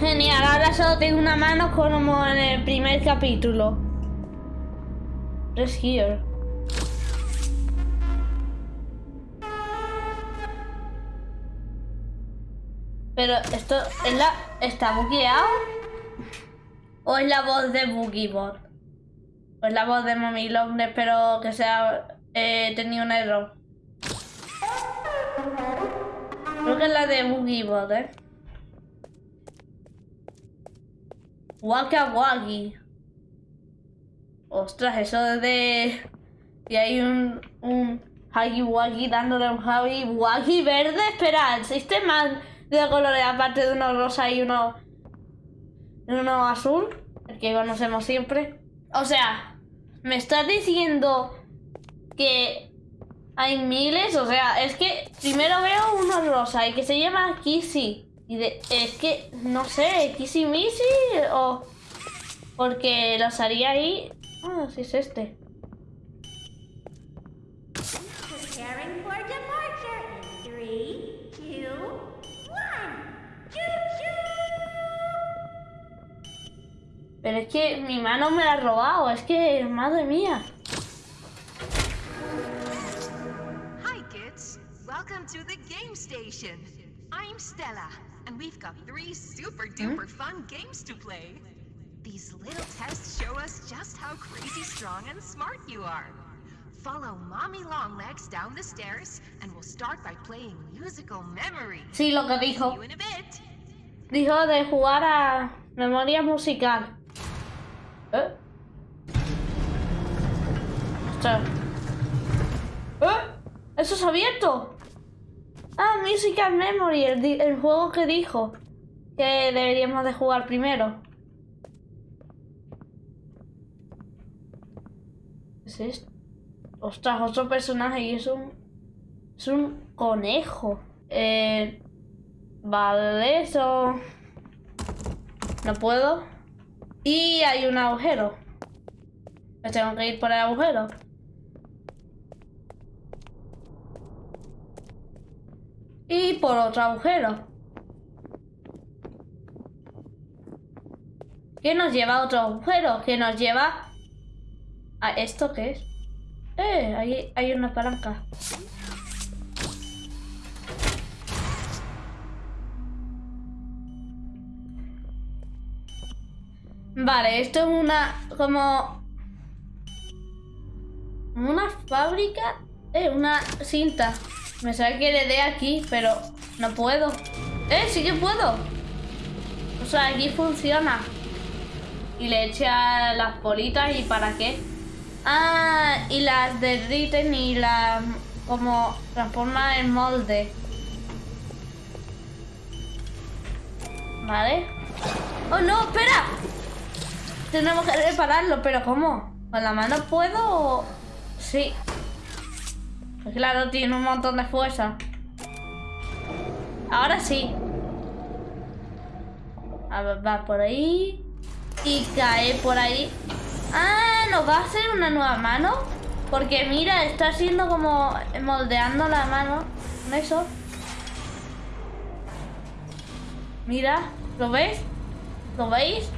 Genial, ahora solo tengo una mano como en el primer capítulo. Press here. Pero esto es la. ¿Está bugueado? ¿O es la voz de Boogiebot? ¿O es la voz de Mommy Long? Espero que sea. Eh, tenido un error. Creo que es la de Boogiebot, ¿eh? Waka Wagi. Ostras, eso de... Y hay un... un Huggy Wuggy dándole un Huggy Wuggy verde. Espera, ¿existe más de colores aparte de uno rosa y uno... uno azul? El que conocemos siempre. O sea, ¿me estás diciendo que hay miles? O sea, es que primero veo uno rosa y que se llama Kissy. Y de, es que, no sé, Kissy Missy o... Porque los haría ahí... Ah, sí es este. Pero es que mi mano me la ha robado, es que, madre mía. Hi, kids. Welcome to the game station. I'm Stella, and we've got three super duper fun games to play. These little tests show us just how crazy strong and smart you are. Follow Mommy Longlegs down the stairs, and we'll start by playing musical memory. Sí, lo que See dijo. you in a bit. Dijo de jugar a memoria musical. ¿Eh? ¿Eh? ¿Eso es abierto? Ah, Musical Memory, el, el juego que dijo que deberíamos de jugar primero. ¿Qué es esto? Ostras, otro personaje y es un... Es un conejo. Eh... Vale, eso... No puedo. Y hay un agujero. Me tengo que ir por el agujero. Y por otro agujero. ¿Qué nos lleva a otro agujero? ¿Qué nos lleva a esto qué es? Eh, ahí hay una palanca. Vale, esto es una como una fábrica, eh, una cinta. Me sabe que le dé aquí, pero no puedo. Eh, sí que puedo. O sea, aquí funciona. Y le echa las bolitas y para qué. Ah, y las derriten y las como transforma en molde. Vale. ¡Oh, no! ¡Espera! Tenemos que repararlo, pero ¿cómo? ¿Con la mano puedo? Sí. Claro, tiene un montón de fuerza. Ahora sí. Va por ahí. Y cae por ahí. Ah, ¿nos va a hacer una nueva mano? Porque mira, está haciendo como moldeando la mano. ¿Con eso? Mira, ¿lo veis? ¿Lo veis?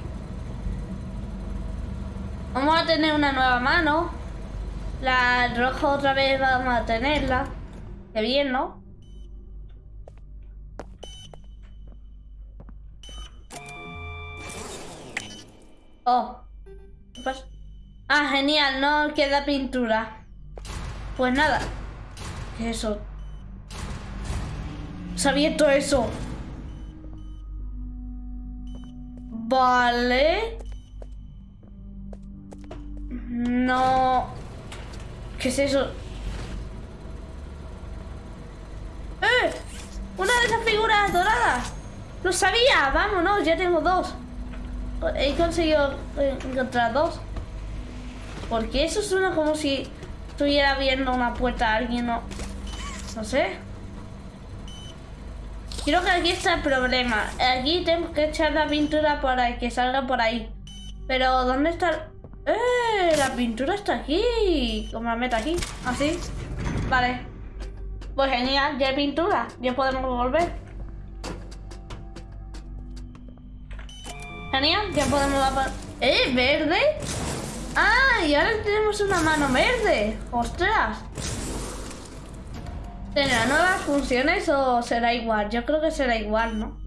Vamos a tener una nueva mano. La roja otra vez vamos a tenerla. Qué bien, ¿no? Oh. ¿Qué pasa? Ah, genial, no queda pintura. Pues nada. ¿Qué es eso? Se ha abierto eso. Vale. No. ¿Qué es eso? ¡Eh! ¡Una de esas figuras doradas! ¡Lo sabía! ¡Vámonos! Ya tengo dos. He conseguido eh, encontrar dos. Porque eso suena como si estuviera viendo una puerta a alguien o... No sé. Creo que aquí está el problema. Aquí tenemos que echar la pintura para que salga por ahí. Pero, ¿dónde está? ¡Eh! La pintura está aquí. ¿Cómo la meto aquí? ¿Así? Vale. Pues genial, ya hay pintura. Ya podemos volver. Genial, ya podemos dar... ¿Eh? ¿Verde? ¡Ah! Y ahora tenemos una mano verde. ¡Ostras! ¿Tendrá nuevas funciones o será igual? Yo creo que será igual, ¿no?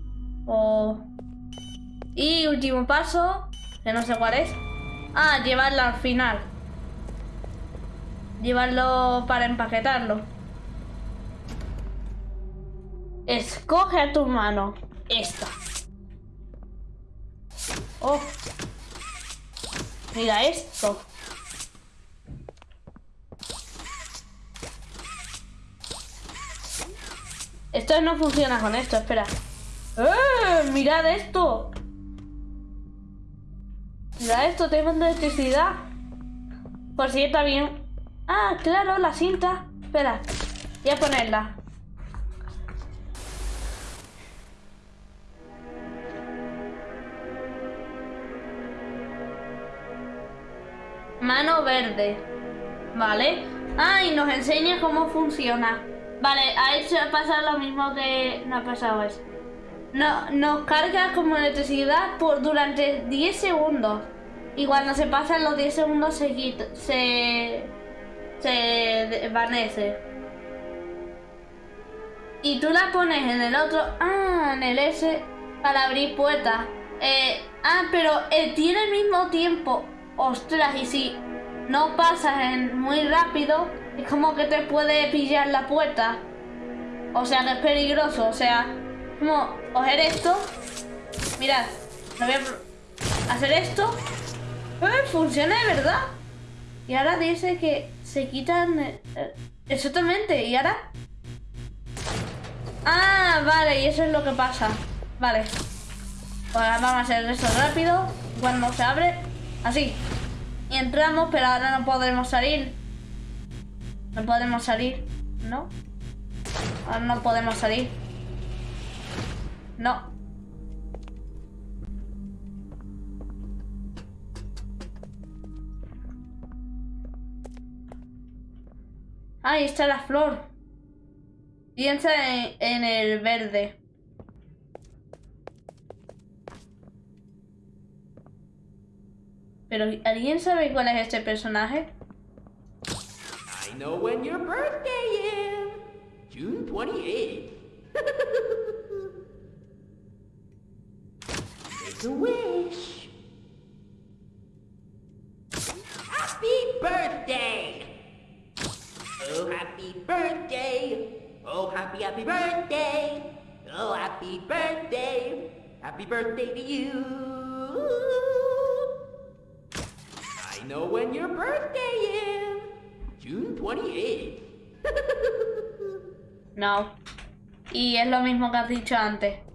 O... Y último paso, que no sé cuál es. Ah, llevarlo al final. Llevarlo para empaquetarlo. Escoge a tu mano. Esta. Oh. Mira esto. Esto no funciona con esto, espera. ¡Eh! ¡Mirad esto! Mirad esto, tengo electricidad. Por si está bien. Ah, claro, la cinta. Espera, voy a ponerla. Mano verde. Vale. Ah, y nos enseña cómo funciona. Vale, ha hecho pasado lo mismo que no ha pasado eso. No, nos carga como electricidad por durante 10 segundos. Y cuando se pasan los 10 segundos se quita, se, se desvanece. Y tú la pones en el otro, ah, en el S, para abrir puertas. Eh, ah, pero eh, tiene el mismo tiempo. Ostras, y si no pasas en muy rápido, es como que te puede pillar la puerta. O sea que es peligroso. O sea, como coger esto. Mirad, voy a hacer esto. Funciona de verdad. Y ahora dice que se quitan... eh, eh, exactamente. ¿Y ahora? Ah, vale. Y eso es lo que pasa. Vale. Pues vamos a hacer esto rápido. Cuando se abre, así. Y entramos, pero ahora no podremos salir. No podemos salir, ¿no? Ahora no podemos salir. No. Ahí está la flor. Piensa en, en el verde. Pero ¿alguien sabe cuál es este personaje? I know when your birthday is. June 28th. Happy birthday! Oh, happy birthday! Oh, happy, happy birthday! Oh, happy birthday! Happy birthday to you! I know when your birthday is. June 28th. No. Y es lo mismo que has dicho antes.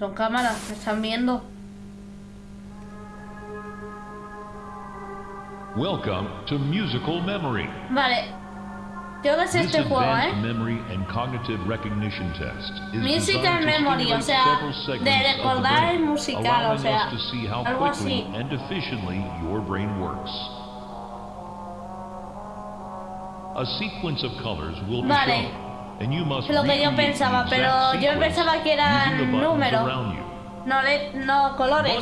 Son cámaras, me están viendo. Welcome to Musical Memory. Vale. Creo que es This este juego, ¿eh? memory and cognitive recognition test is Musical memory, o sea, de recordar el musical, o sea, us to see how algo así. and efficiently your brain works. A sequence of colors will be Vale. shown, Es lo que yo pensaba, pero yo pensaba que eran números. No, le, no colores.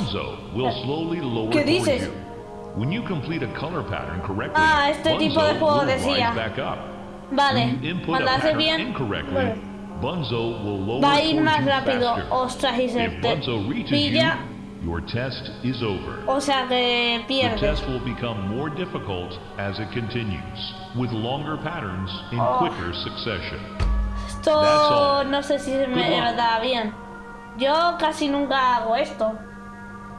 ¿Qué dices? you. When you complete a color pattern correctly, Ah, este tipo de juego decía. rise back up. Vale. Cuando a hace pattern bien, bueno, Bunzo will lower va a ir más rápido. faster. Ostras, y se te pilla. You, your test is over. O sea que The test will become more difficult as it continues, with longer patterns in Oh. quicker succession. Esto all. no sé si me luck. da bien. Yo casi nunca hago esto.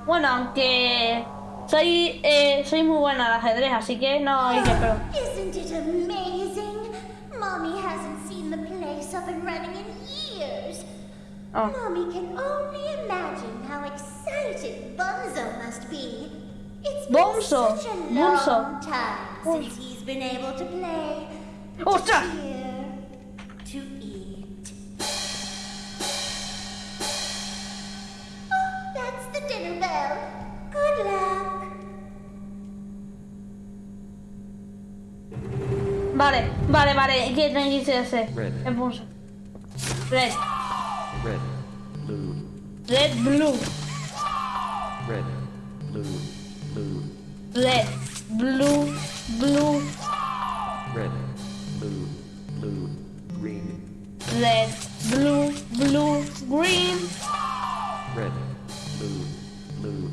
Bueno, aunque soy eh, soy muy buena al ajedrez, así que no hay que pero. Isn't it amazing? Mommy hasn't seen the place up and running in years. Oh. Mommy can only imagine how excited Bunzo must be. It's been Bonzo, such a Bonzo. long time oh. since he's been able to play. Oh, ¡Ostras! Here to eat. Oh, that's the dinner bell. Good luck. Vale, vale, vale. ¿Qué tiene que hacer? Red. Impulso. Red. red, blue, Red, blue. Red, blue, blue, Red, blue, blue, red, blue, blue, green, red, blue, blue, green. red, blue, blue,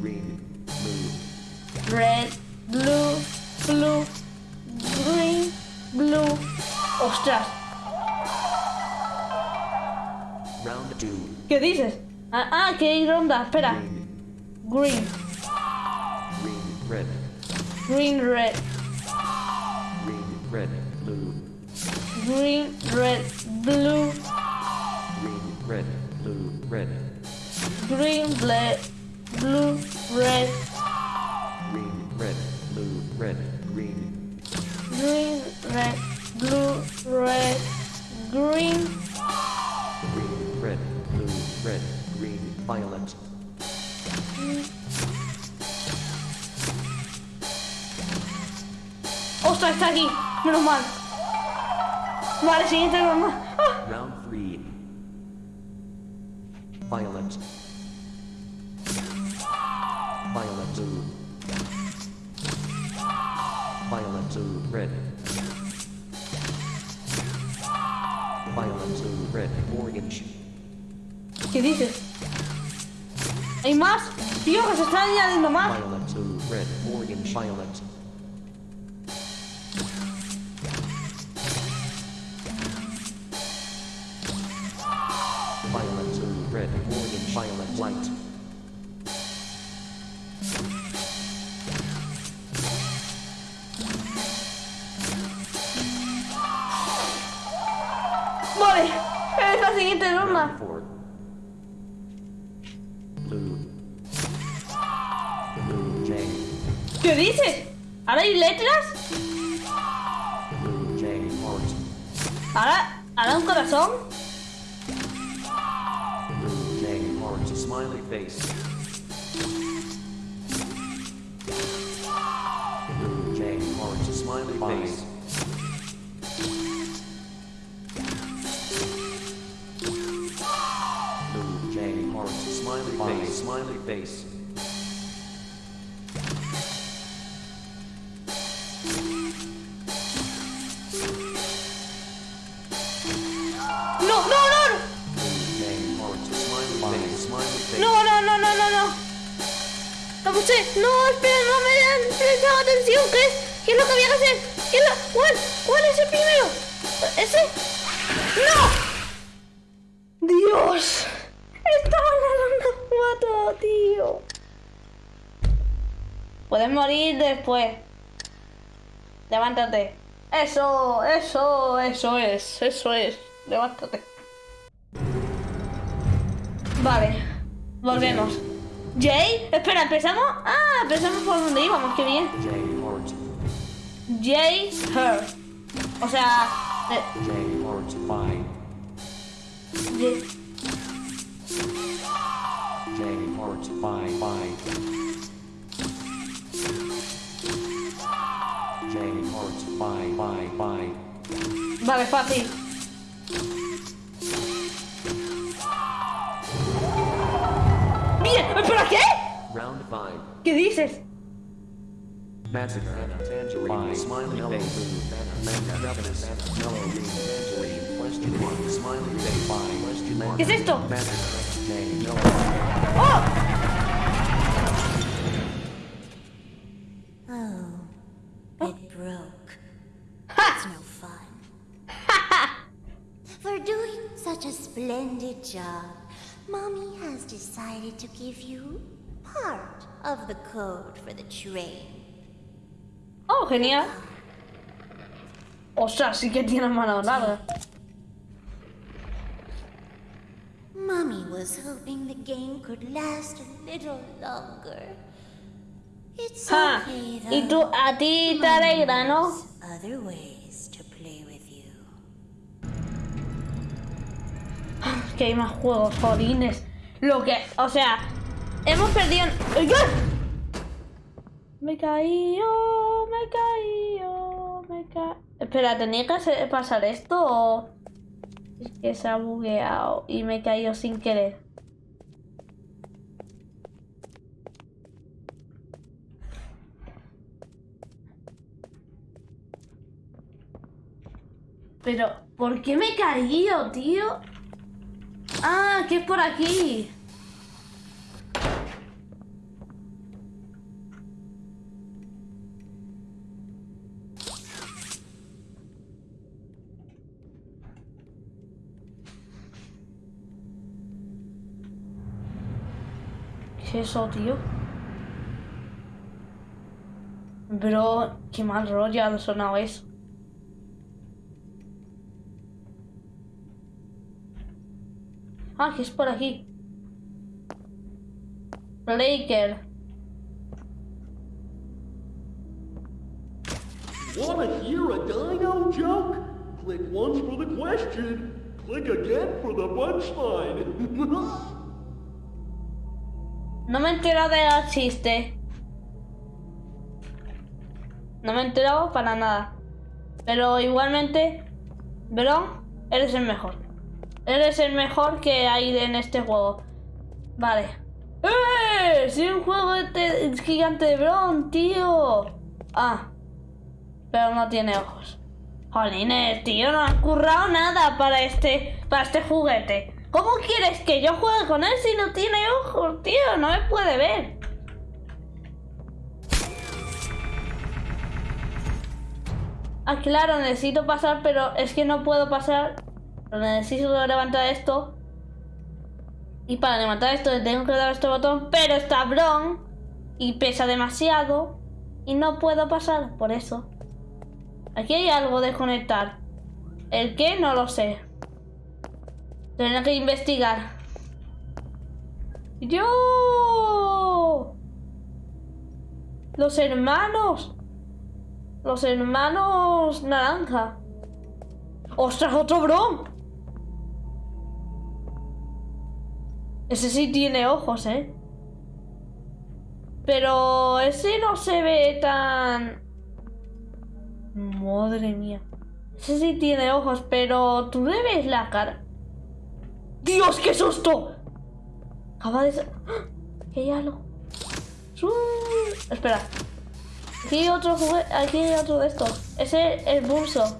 green, blue, Red, blue, blue, green, blue. Ostras, round two, ¿qué dices? Ah, ah, que hay ronda. Espera. green, Green, green, red, green, red, green, red, blue, green, red, blue, green, red, blue, red, green, red, blue, red, green, red, blue, red, green, green, red, blue, red, green. green, red, blue, red, green, violet, ¡Ostras, está aquí! Menos mal. Vale, siguiente ronda. ¡Ah! round three, violet, violet, blue, violet, blue, red, violet, blue, red, orange, ¿Qué dices? ¿Hay más? Tío, que se están añadiendo más. violet, blue, red, orange, violet, Vale, es la siguiente J, ¿Qué dices? ¿Ahora hay letras? ¿Ahora, ahora un corazón? smiley face, smiley face, smiley face, No, no, no. blue, J, heart, smiley face, smiley face, No, no, no, no, no, no. Lo puse. No, espera, no me han prestado atención. ¿Qué es? ¿Qué es lo que había que hacer? ¿Qué es lo... ¿Cuál? ¿Cuál es el primero? ¿Ese? ¡No! ¡Dios! Estaba en la ronda 4, tío. Puedes morir después. Levántate. Eso, eso, eso es, eso es. Levántate. Vale, volvemos. Jay, espera, empezamos. Ah, empezamos por donde íbamos, qué bien. Jay, her. O sea, eh, Jay- vale, fácil. Bien, espera, ¿qué? round five. ¿Qué dices? Massacre, tangerine, smiley face, splendid job, Mommy has decided to give you part of the code for the train. Oh, genial. Ostras, sí que tiene mano larga. Mommy was hoping the game could last a little longer. It's Ja. okay though. Y tú, a ti te alegra, ¿no? Other ways to play with Que hay más juegos, jodines. Lo que, o sea, hemos perdido. ¡Ay, ay! Me caí, oh, me caí, oh, me caí. Espera, ¿tenía que pasar esto o...? Es que se ha bugueado y me he caído sin querer. Pero, ¿por qué me he caído, tío? Ah, que es por aquí. ¿Qué es eso, tío? Bro, qué mal rollo ha sonado eso. Ah, que es por aquí. Blaker. Wanna hear a dino joke? Click once for the question. Click again for the punchline. No me he enterado de los chistes. No me he enterado para nada. Pero igualmente, Bron, eres el mejor. Eres el mejor que hay en este juego. Vale. ¡Eh! ¡Sí, un juego de te- gigante de Bron, tío! Ah. Pero no tiene ojos. Jolines, tío, no has currado nada para este, para este juguete. ¿Cómo quieres que yo juegue con él si no tiene ojos, tío? No me puede ver. Ah, claro, necesito pasar, pero es que no puedo pasar. Pero necesito levantar esto. Y para levantar esto tengo que dar este botón, pero está Bron y pesa demasiado y no puedo pasar, por eso. Aquí hay algo de conectar. ¿El qué? No lo sé. Tendré que investigar. ¡Yo! Los hermanos. Los hermanos naranja. ¡Ostras, otro Bron! Ese sí tiene ojos, ¿eh? Pero ese no se ve tan... Madre mía. Ese sí tiene ojos, pero tú le ves la cara. ¡Dios, qué susto! Acaba de... hay algo. ¡Su! Espera. Aquí hay otro juguete... Aquí hay otro de estos. Ese es Bulso.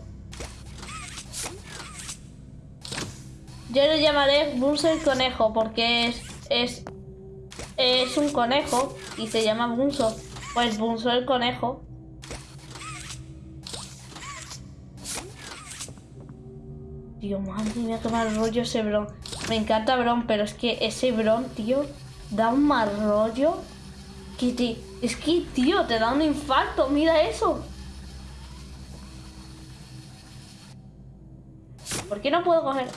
Yo le llamaré Bulso el conejo porque es... Es... Es un conejo y se llama Bunso. Pues Bunso el conejo. Tío, madre mía, qué mal rollo ese Bron. Me encanta Bron, pero es que ese Bron, tío, da un mal rollo. Que. Es que, tío, te da un infarto. Mira eso. ¿Por qué no puedo coger?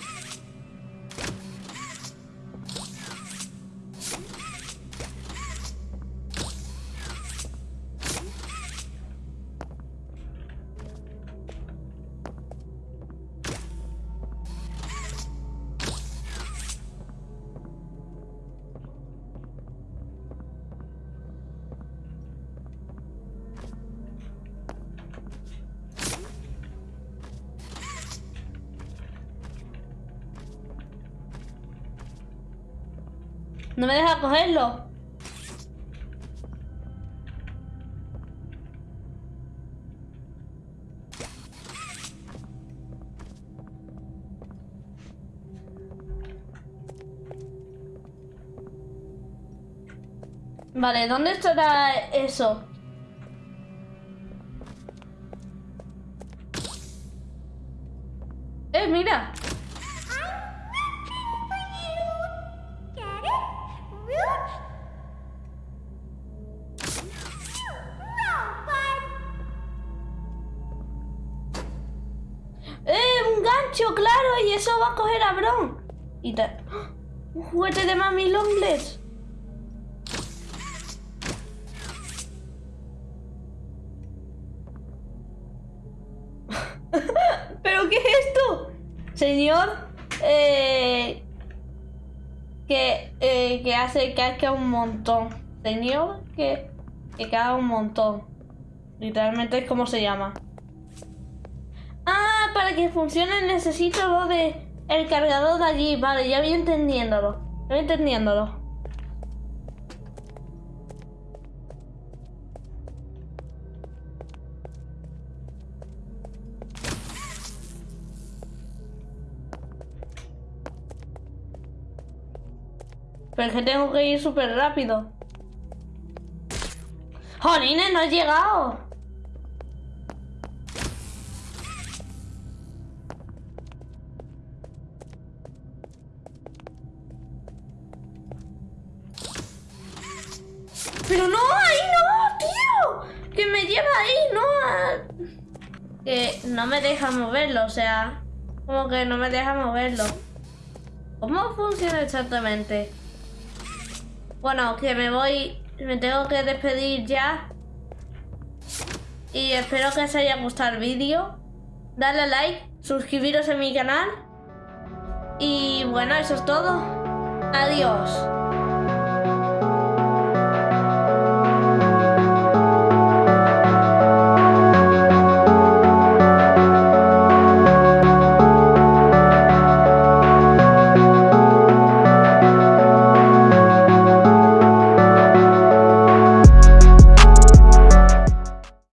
No me deja cogerlo. Vale, ¿dónde estará eso? ¡Eh! ¡Un gancho, claro! Y eso va a coger a Bron. Y ta- ¡Ah! ¡Un juguete de Mami Longlegs! ¿Pero qué es esto? Señor, eh, que, eh, que hace un montón. Señor, que, que caga un montón. Literalmente es como se llama. Que funcione necesito lo de el cargador de allí. Vale, ya voy entendiéndolo. Ya voy entendiéndolo. Pero es que tengo que ir súper rápido. ¡Jolines, no he llegado! Deja moverlo, o sea, como que no me deja moverlo. ¿Cómo funciona exactamente? Bueno, que me voy, me tengo que despedir ya. Y espero que os haya gustado el vídeo. Dale like, suscribiros a mi canal. Y bueno, eso es todo. Adiós.